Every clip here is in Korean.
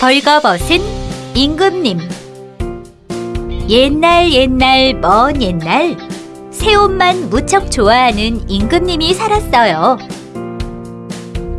벌거벗은 임금님 옛날 옛날 먼 옛날 새 옷만 무척 좋아하는 임금님이 살았어요.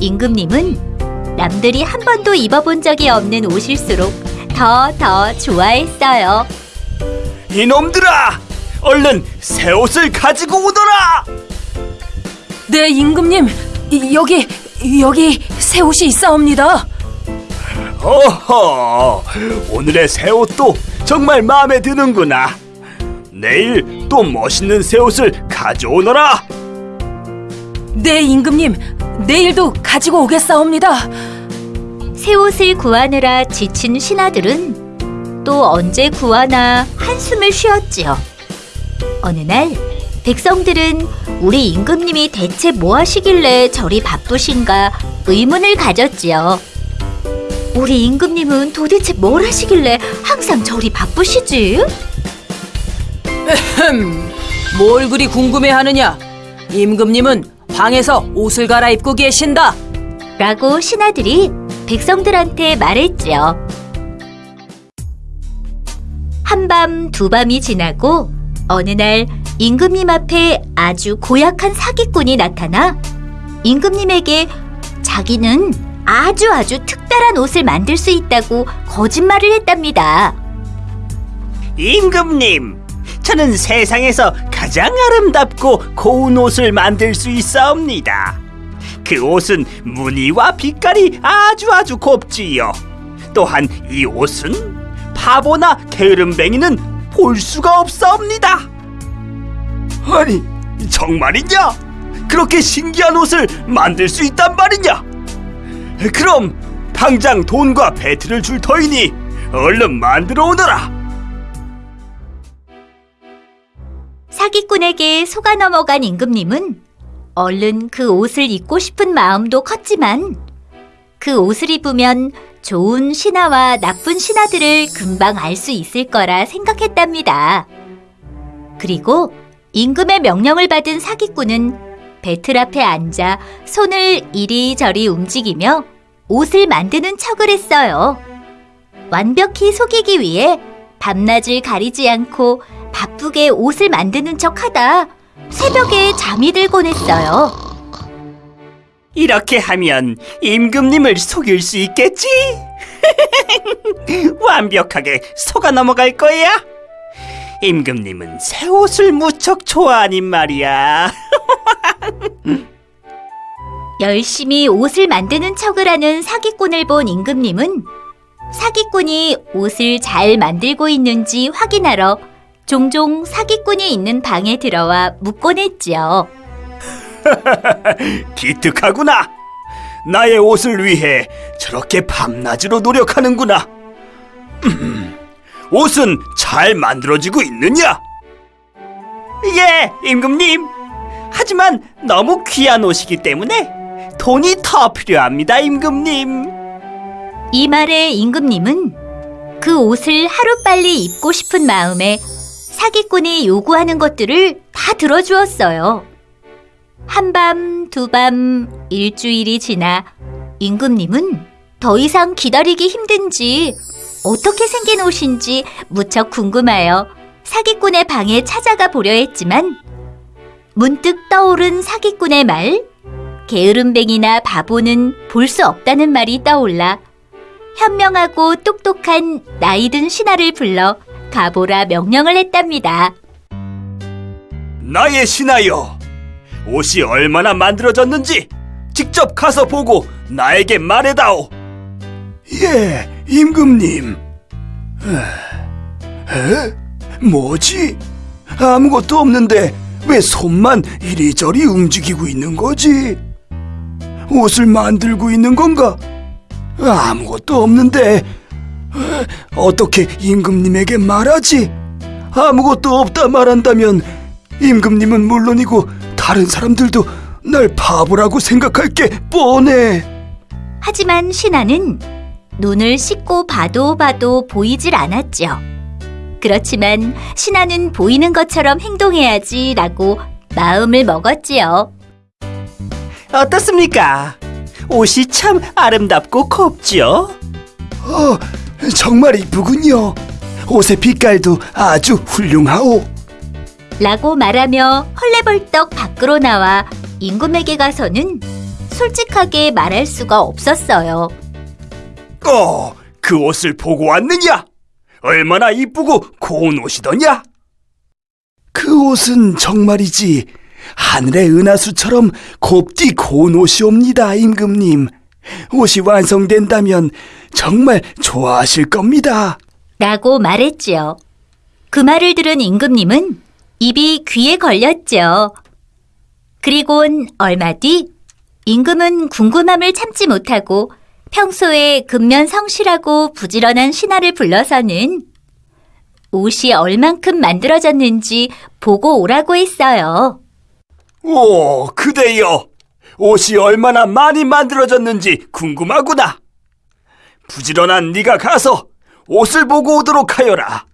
임금님은 남들이 한 번도 입어본 적이 없는 옷일수록 더 더 좋아했어요. 이놈들아! 얼른 새 옷을 가지고 오너라! 네, 임금님. 이- 여기 여기 새 옷이 있사옵니다. 어허, 오늘의 새 옷도 정말 마음에 드는구나. 내일 또 멋있는 새 옷을 가져오너라. 네, 임금님. 내일도 가지고 오겠사옵니다. 새 옷을 구하느라 지친 신하들은 또 언제 구하나 한숨을 쉬었지요. 어느 날 백성들은 우리 임금님이 대체 뭐 하시길래 저리 바쁘신가 의문을 가졌지요. 우리 임금님은 도대체 뭘 하시길래 항상 저리 바쁘시지? 흠, 뭘 그리 궁금해하느냐? 임금님은 방에서 옷을 갈아입고 계신다. 라고 신하들이 백성들한테 말했지요. 한밤 두밤이 지나고 어느 날 임금님 앞에 아주 고약한 사기꾼이 나타나 임금님에게 자기는 아주 아주 특별한 옷을 만들 수 있다고 거짓말을 했답니다. 임금님, 저는 세상에서 가장 아름답고 고운 옷을 만들 수 있사옵니다. 그 옷은 무늬와 빛깔이 아주 아주 곱지요. 또한 이 옷은 바보나 게으름뱅이는 볼 수가 없사옵니다. 아니, 정말이냐? 그렇게 신기한 옷을 만들 수 있단 말이냐? 그럼 당장 돈과 배틀을 줄 터이니 얼른 만들어 오너라. 사기꾼에게 속아 넘어간 임금님은 얼른 그 옷을 입고 싶은 마음도 컸지만 그 옷을 입으면 좋은 신하와 나쁜 신하들을 금방 알 수 있을 거라 생각했답니다. 그리고 임금의 명령을 받은 사기꾼은 배틀 앞에 앉아 손을 이리저리 움직이며 옷을 만드는 척을 했어요. 완벽히 속이기 위해 밤낮을 가리지 않고 바쁘게 옷을 만드는 척 하다 새벽에 잠이 들곤 했어요. 이렇게 하면 임금님을 속일 수 있겠지? 완벽하게 속아 넘어갈 거야. 임금님은 새 옷을 무척 좋아하니 말이야. 열심히 옷을 만드는 척을 하는 사기꾼을 본 임금님은 사기꾼이 옷을 잘 만들고 있는지 확인하러 종종 사기꾼이 있는 방에 들어와 묻곤 했지요. 기특하구나. 나의 옷을 위해 저렇게 밤낮으로 노력하는구나. 음, 옷은 잘 만들어지고 있느냐? 예, 임금님. 하지만 너무 귀한 옷이기 때문에 돈이 더 필요합니다, 임금님. 이 말에 임금님은 그 옷을 하루빨리 입고 싶은 마음에 사기꾼이 요구하는 것들을 다 들어주었어요. 한밤, 두밤, 일주일이 지나 임금님은 더 이상 기다리기 힘든지 어떻게 생긴 옷인지 무척 궁금하여 사기꾼의 방에 찾아가 보려 했지만 문득 떠오른 사기꾼의 말, 게으름뱅이나 바보는 볼 수 없다는 말이 떠올라 현명하고 똑똑한 나이든 신하를 불러 가보라 명령을 했답니다. 나의 신하여, 옷이 얼마나 만들어졌는지 직접 가서 보고 나에게 말해다오. 예, 임금님. 에? 뭐지? 아무것도 없는데 왜 손만 이리저리 움직이고 있는 거지? 옷을 만들고 있는 건가? 아무것도 없는데 에, 어떻게 임금님에게 말하지? 아무것도 없다 말한다면 임금님은 물론이고 다른 사람들도 날 바보라고 생각할 게 뻔해. 하지만 신하는 눈을 씻고 봐도 봐도 보이질 않았죠. 그렇지만 신하는 보이는 것처럼 행동해야지 라고 마음을 먹었지요. 어떻습니까? 옷이 참 아름답고 곱죠? 어, 정말 이쁘군요. 옷의 빛깔도 아주 훌륭하오. 라고 말하며 헐레벌떡 밖으로 나와 임금에게 가서는 솔직하게 말할 수가 없었어요. 어, 그 옷을 보고 왔느냐? 얼마나 이쁘고 고운 옷이더냐? 그 옷은 정말이지 하늘의 은하수처럼 곱디 고운 옷이옵니다, 임금님. 옷이 완성된다면 정말 좋아하실 겁니다. 라고 말했지요. 그 말을 들은 임금님은 입이 귀에 걸렸죠. 그리곤 얼마 뒤 임금은 궁금함을 참지 못하고 평소에 근면 성실하고 부지런한 신하를 불러서는 옷이 얼만큼 만들어졌는지 보고 오라고 했어요. 오, 그대여. 옷이 얼마나 많이 만들어졌는지 궁금하구나. 부지런한 네가 가서 옷을 보고 오도록 하여라.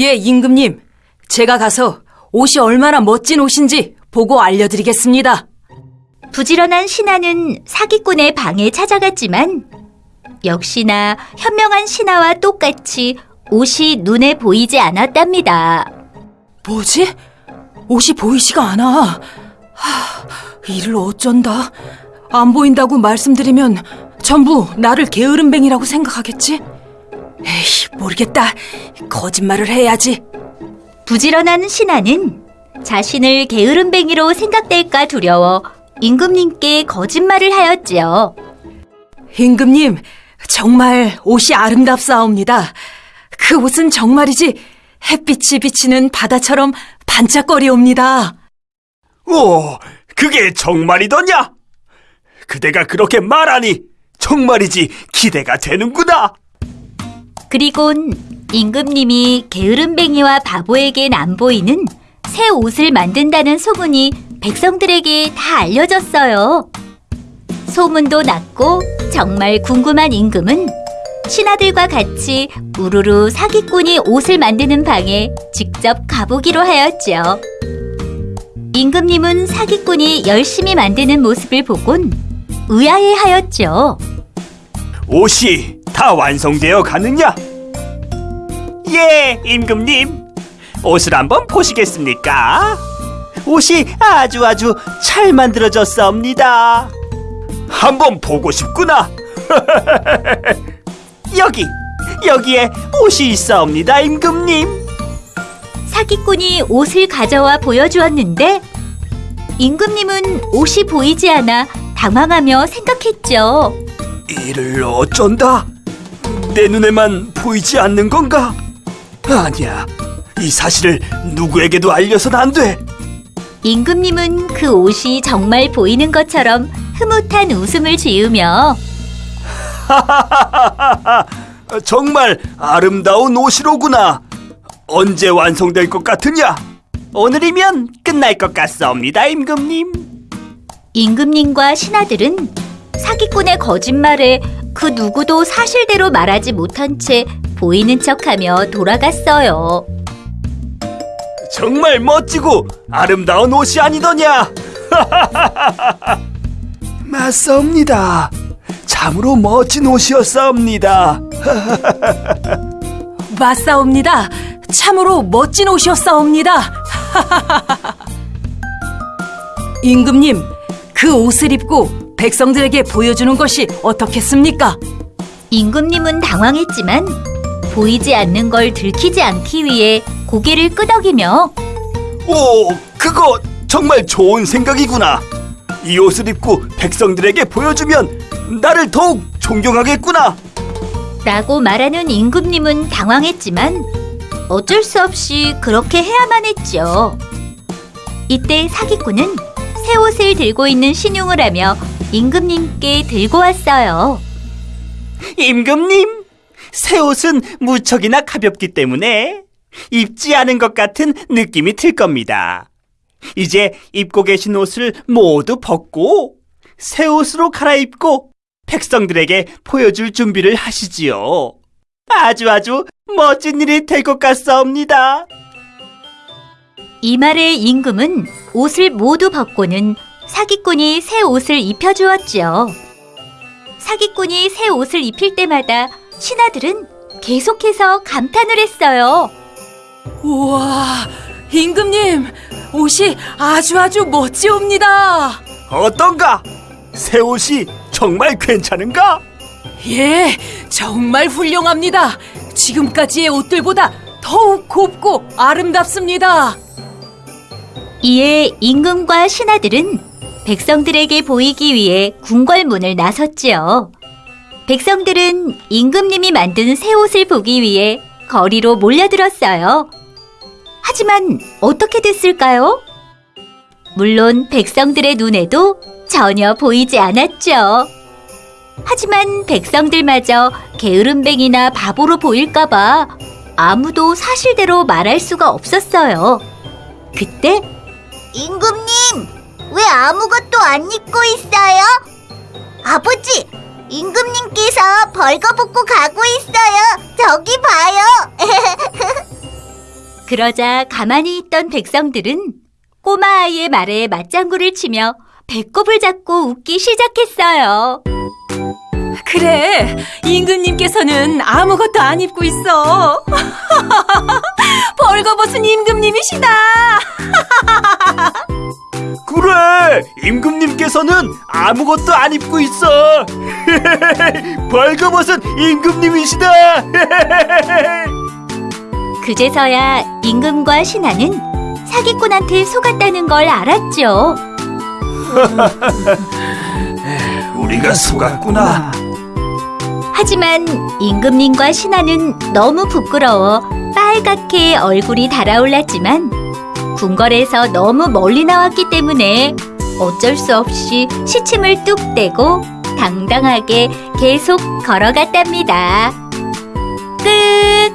예, 임금님. 제가 가서 옷이 얼마나 멋진 옷인지 보고 알려드리겠습니다. 부지런한 신하는 사기꾼의 방에 찾아갔지만 역시나 현명한 신하와 똑같이 옷이 눈에 보이지 않았답니다. 뭐지? 옷이 보이지가 않아. 하, 이를 어쩐다. 안 보인다고 말씀드리면 전부 나를 게으름뱅이라고 생각하겠지? 에이, 모르겠다. 거짓말을 해야지. 부지런한 신하는 자신을 게으름뱅이로 생각될까 두려워 임금님께 거짓말을 하였지요. 임금님, 정말 옷이 아름답사옵니다. 그 옷은 정말이지 햇빛이 비치는 바다처럼 반짝거리옵니다. 오, 그게 정말이더냐? 그대가 그렇게 말하니 정말이지 기대가 되는구나. 그리곤 임금님이 게으름뱅이와 바보에겐 안 보이는 새 옷을 만든다는 소문이 백성들에게 다 알려졌어요. 소문도 났고 정말 궁금한 임금은 신하들과 같이 우르르 사기꾼이 옷을 만드는 방에 직접 가보기로 하였죠. 임금님은 사기꾼이 열심히 만드는 모습을 보곤 의아해 하였죠. 옷이 다 완성되어 가느냐? 예, 임금님. 옷을 한번 보시겠습니까? 옷이 아주 아주 잘 만들어졌사옵니다. 한번 보고 싶구나. 여기, 여기에 옷이 있사옵니다, 임금님. 사기꾼이 옷을 가져와 보여주었는데 임금님은 옷이 보이지 않아 당황하며 생각했죠. 이를 어쩐다? 내 눈에만 보이지 않는 건가? 아니야. 이 사실을 누구에게도 알려선 안 돼. 임금님은 그 옷이 정말 보이는 것처럼 흐뭇한 웃음을 지으며 정말 아름다운 옷이로구나. 언제 완성될 것 같으냐? 오늘이면 끝날 것 같사옵니다, 임금님. 임금님과 신하들은 사기꾼의 거짓말에 그 누구도 사실대로 말하지 못한 채 보이는 척하며 돌아갔어요. 정말 멋지고 아름다운 옷이 아니더냐? 맞사옵니다. 참으로 멋진 옷이었사옵니다. 맞사옵니다. 참으로 멋진 옷이었사옵니다. 임금님, 그 옷을 입고 백성들에게 보여주는 것이 어떻겠습니까? 임금님은 당황했지만 보이지 않는 걸 들키지 않기 위해 고개를 끄덕이며 오, 그거 정말 좋은 생각이구나. 이 옷을 입고 백성들에게 보여주면 나를 더욱 존경하겠구나. 라고 말하는 임금님은 당황했지만 어쩔 수 없이 그렇게 해야만 했죠. 이때 사기꾼은 새 옷을 들고 있는 신용을 하며 임금님께 들고 왔어요. 임금님, 새 옷은 무척이나 가볍기 때문에 입지 않은 것 같은 느낌이 들 겁니다. 이제 입고 계신 옷을 모두 벗고 새 옷으로 갈아입고 백성들에게 보여줄 준비를 하시지요. 아주 아주 멋진 일이 될 것 같사옵니다. 이 말에 임금은 옷을 모두 벗고는 사기꾼이 새 옷을 입혀주었지요. 사기꾼이 새 옷을 입힐 때마다 신하들은 계속해서 감탄을 했어요. 우와, 임금님, 옷이 아주 아주 멋지옵니다. 어떤가? 새 옷이 정말 괜찮은가? 예, 정말 훌륭합니다. 지금까지의 옷들보다 더욱 곱고 아름답습니다. 이에 임금과 신하들은 백성들에게 보이기 위해 궁궐문을 나섰지요. 백성들은 임금님이 만든 새 옷을 보기 위해 거리로 몰려들었어요. 하지만 어떻게 됐을까요? 물론 백성들의 눈에도 전혀 보이지 않았죠. 하지만 백성들마저 게으름뱅이나 바보로 보일까봐 아무도 사실대로 말할 수가 없었어요. 그때 임금님, 왜 아무것도 안 입고 있어요? 아버지, 임금님께서 벌거벗고 가고 있어요. 저기 봐요. 그러자 가만히 있던 백성들은 꼬마 아이의 말에 맞장구를 치며 배꼽을 잡고 웃기 시작했어요. 그래, 임금님께서는 아무것도 안 입고 있어. 벌거벗은 임금님이시다. 그래, 임금님께서는 아무것도 안 입고 있어. 벌거벗은 임금님이시다. 그제서야 임금과 신하는 사기꾼한테 속았다는 걸 알았죠. 우리가 속았구나. 하지만 임금님과 신하는 너무 부끄러워 빨갛게 얼굴이 달아올랐지만 궁궐에서 너무 멀리 나왔기 때문에 어쩔 수 없이 시침을 뚝 떼고 당당하게 계속 걸어갔답니다. 끝!